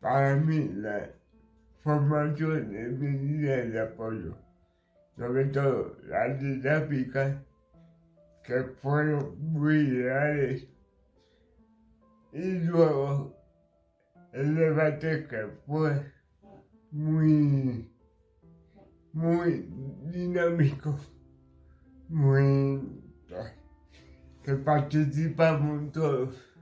para mí la formación es mi medidas de apoyo, sobre todo las dinámicas que fueron muy reales y luego el debate que fue muy, muy dinámico, muy que participamos todos.